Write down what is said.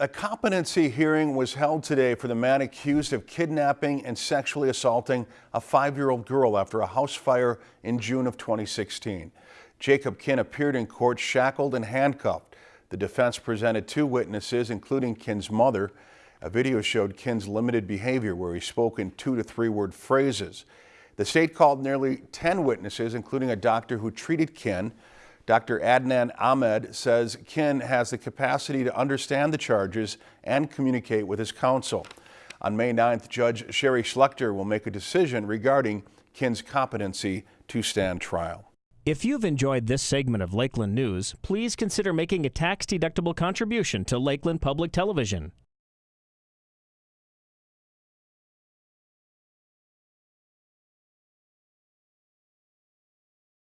A competency hearing was held today for the man accused of kidnapping and sexually assaulting a five-year-old girl after a house fire in June of 2016. Jacob Kinn appeared in court shackled and handcuffed. The defense presented two witnesses, including Kinn's mother. A video showed Kinn's limited behavior where he spoke in two to three word phrases. The state called nearly 10 witnesses, including a doctor who treated Kinn. Dr. Adnan Ahmed says Kinn has the capacity to understand the charges and communicate with his counsel. On May 9th, Judge Shari Schluchter will make a decision regarding Kinn's competency to stand trial. If you've enjoyed this segment of Lakeland News, please consider making a tax-deductible contribution to Lakeland Public Television.